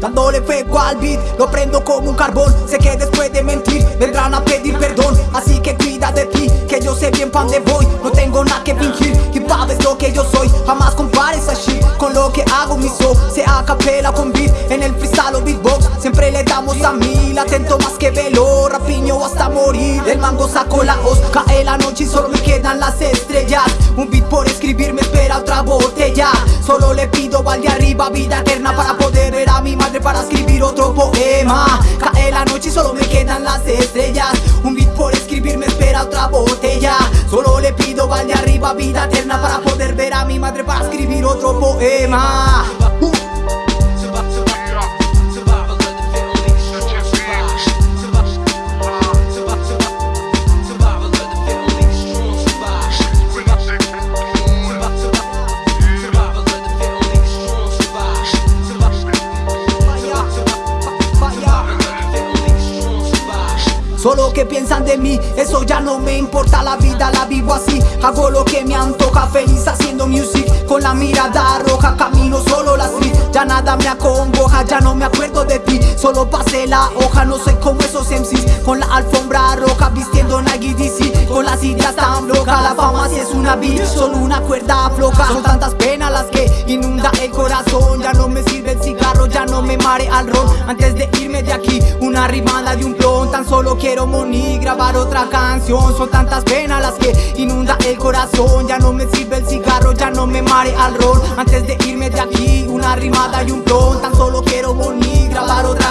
dándole fuego al beat Lo prendo como un carbón, sé que después de mentir vendrán a pedir perdón. Así que cuida de ti, que yo sé bien pa' dónde voy. No tengo nada que fingir, hip hop es lo que yo soy. Jamás compares a shit con lo que hago mi show Sea capela con beat, en el freestyle o beatbox. Siempre le damos a mil, atento más que velo. Rapiño hasta morir, el mango sacó la hoz. Cae la noche y solo me quedan las estrellas. Un beat por escribir me espera otra botella. Solo le pido al de arriba vida eterna Para poder mi madre para escribir otro poema. Cae la noche y solo me quedan las estrellas. Un beat por escribir me espera otra botella. Solo le pido al de arriba vida eterna Para poder ver a mi madre para escribir otro poema Solo que piensan de mí, eso ya no me importa La vida la vivo así, hago lo que me antoja Feliz haciendo music, con la mirada roja Camino solo la street, ya nada me acongoja Ya no me acuerdo de ti, solo pasé la hoja No soy como esos MCs, con la alfombra roja Vistiendo Nike DC, con las ideas tan locas La fama si es una bitch, solo una cuerda floja. Son tantas penas las que inunda el corazón. Ya no me sirve el cigarro, ya no me mare al ron. Antes de irme de aquí, una rimada de un Tan solo quiero morir, grabar otra canción. Son tantas penas las que inunda el corazón. Ya no me sirve el cigarro, ya no me mare al ron. Antes de irme de aquí, una rimada y un plon. Tan solo quiero morir, grabar otra